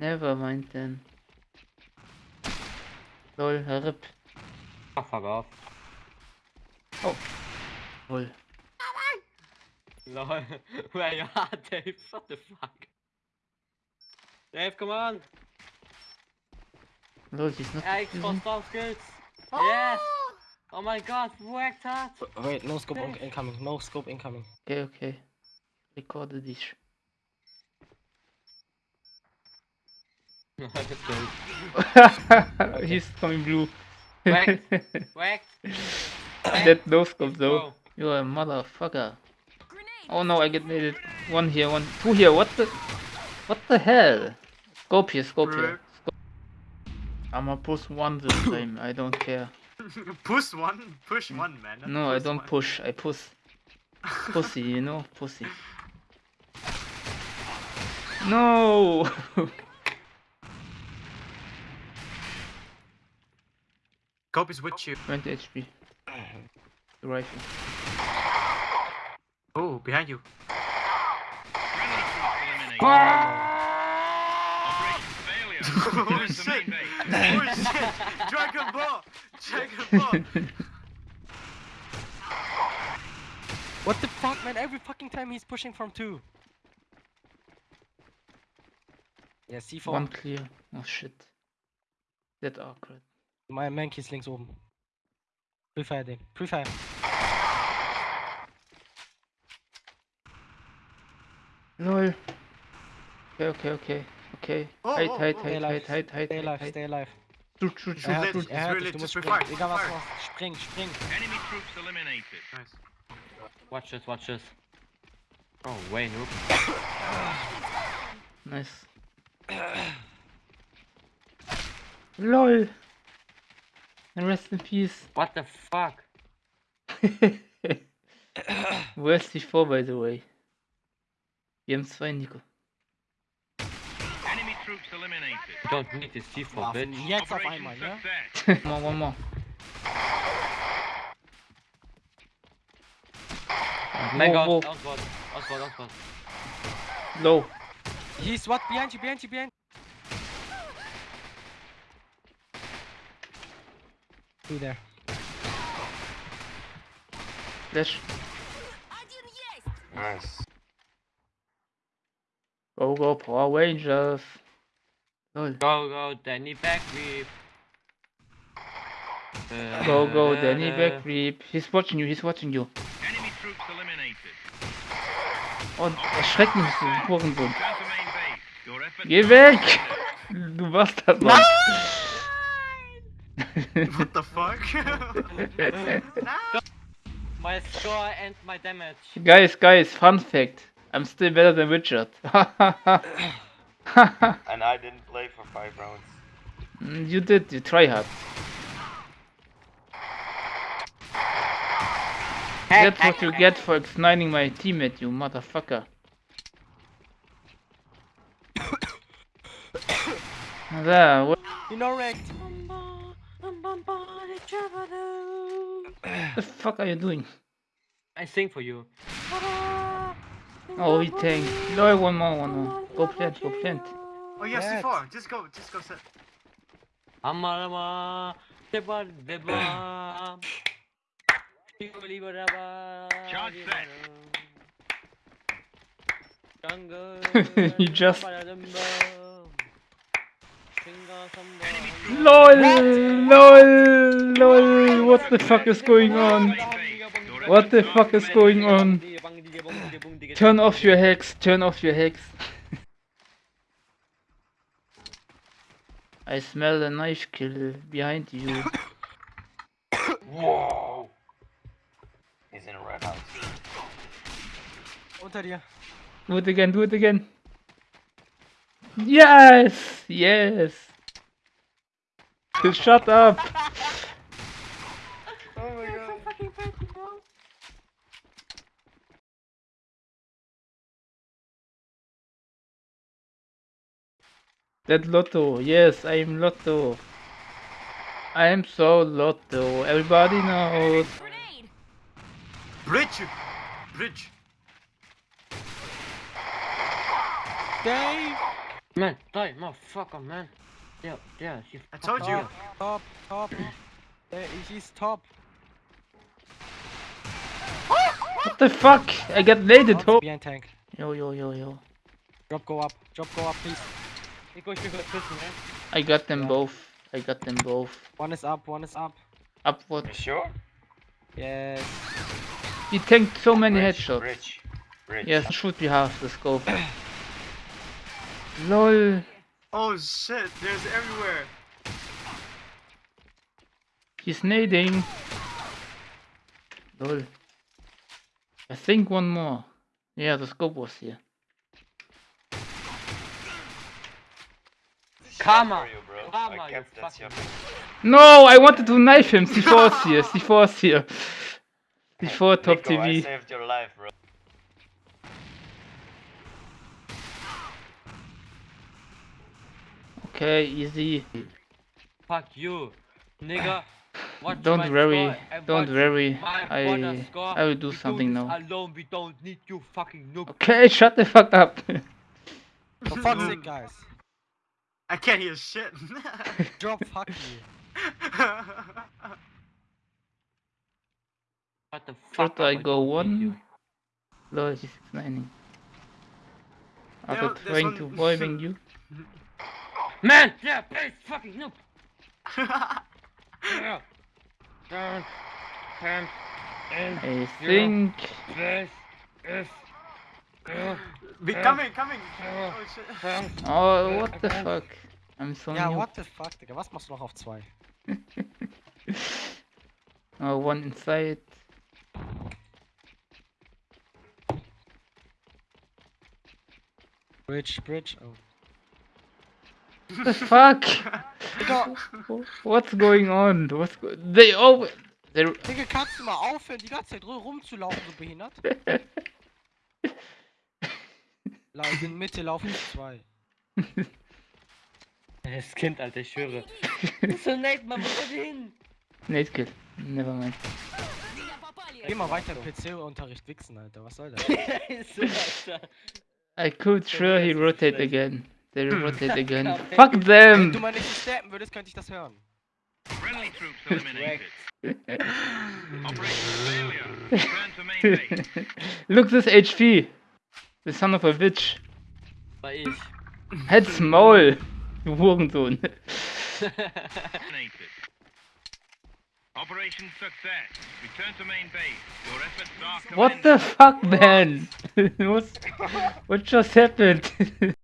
Never mind then. Lol, RIP. Oh, fuck off. Lol. Lol. Where you are, Dave? What the fuck? Dave, come on! Lol, he's not. Using- stop skills! Yes! Oh my god, whacked that! Wait, no scope incoming. No scope incoming. Okay, okay. Recorded this. he's coming blue. Whacked. Whacked! that no scope though. Go. You're a motherfucker. Oh no, I get made it. One here, one, two here. What the? What the hell? Scope here, scope here. Scope. I'ma push one this time. I don't care. push one, push mm. one, man. not No, I don't one. push. I push. Pussy, you know, pussy. No. Cope is with you. 20 HP. The rifle. Oh, behind you. oh shit! Oh shit! Dragon Ball! Dragon Ball! What the fuck, man? Every fucking time he's pushing from two. Ja, C4. One clear. Oh shit. That awkward. Mein Mankey ist links oben. Prefire den. Prefire. Lol. Okay, okay, okay. Okay. Oh, oh, oh. Stay hide, alive. hide, hide, hide, Stay alive, stay alive. Shoot, shoot, shoot, dich, shoot. er hört dich, du musst springen. Egal was du machst. Spring, spring. Enemy troops eliminated. Nice. Watch this, watch this. Oh, way noob. Nice. LOL. And rest in peace. What the fuck? Where's die 4 by the way? Wir haben zwei, Nico. Enemy troops eliminated. Don't need this C4, Ach, bitch. Jetzt auf Operation einmal, ja? success. One more, one more. Mega Wo, outward, outward, outward. Low. He's what? Behind you, behind you, behind Two there. Flash. Nice. Go, go, Power Rangers. Go, go, Danny backweave. Go, go, Danny back. He's watching you, he's watching you. Enemy troops eliminated. Oh, Und erschreck mich, du Hurensohn. Turn to main base. Your efforts Geh weg! Du Bastard, Mann. What the fuck? My score and my damage. guys, guys, fun fact. I'm still better than Richard. And I didn't play for five rounds. Mm, you did, you try hard. That's what you get for igniting my teammate, you motherfucker. There, what You know, wrecked. The fuck are you doing? I sing for you. Oh, he tanked. No, one more, one more. Go plant, go plant. oh, you have Yes. C4. Just go, just go set. Amalama, deba deba. Charge set. You just- Enemy LOL, LOL, LOL, what the fuck is going on? main base. Your What the fuck is going on? Turn Turn off your hacks, turn off your hacks. I smell a knife kill behind you. Whoa! He's in a red house. Unter dir. Do it again, do it again. Yes, yes. Shut up. Oh my god. That Lotto, yes, I am Lotto. I am so Lotto, everybody knows. Bridge! Bridge! Dave! Man, die, motherfucker, man. Yeah, yeah, he I told you. Top, top. There, he's top. What the fuck? I got naded. Top behind tank. Yo, yo, yo, yo. Drop, go up. Drop, go up, please. Ik was je kussen, hè. I got them Yeah. both. I got them both. One is up, one is up. Upward. You sure? Yes. He tanked so many Rich, headshots. Rich. Rich. Yes, should be half the scope. LOL. Oh shit, there's everywhere. He's nading. LOL. I think one more. Yeah, the scope was here. Karma. Bro. Karma, you fucking- No, I wanted to knife him. C4's here. C4's here. C4 top Nico, I TV. saved your life, bro. Okay, easy. Fuck you, nigga. Watch Don't worry. Don't worry. I score. I will do We something this now. Alone, we don't need you fucking noob. Okay, shut the fuck up. For fuck's sake, guys. I can't hear shit. Drop, fuck you. What the Should fuck? I go don't need you? one? Lol, he's explaining. After trying to one- bombing you. Man, yeah, please, fucking noob. Yeah. Down, down, in, I think this, is, Be Yeah. coming, coming. Yeah. Oh shit. down. Oh what the fuck? I'm so Ja, new. what the fuck, Digga. Was machst du noch auf zwei? Oh one inside. Bridge, bridge. Oh. What the fuck? Digga, What's going on? What's go they oh they Digga, kannst du mal aufhören, die ganze Zeit rum- rumzulaufen, so behindert? In Mitte laufen zwei. Das Kind, Alter, ich schwöre. So nett, man, er hin? Nate kill. Never mind. Geh mal weiter PC-Unterricht wichsen, Alter. Was soll das? I could sure he rotate again. They rotate again. Ja, Fuck Wenn them! du mal nicht stappen würdest, könnte ich das hören. Friendly troops eliminated. Operation failure. Return to main base. Look this HP! The son of a bitch. War ich. Halt's Maul! Du Hurensohn. Eliminated. Operation success. Return to main base. Your efforts are What the fuck, man? What's, what just happened?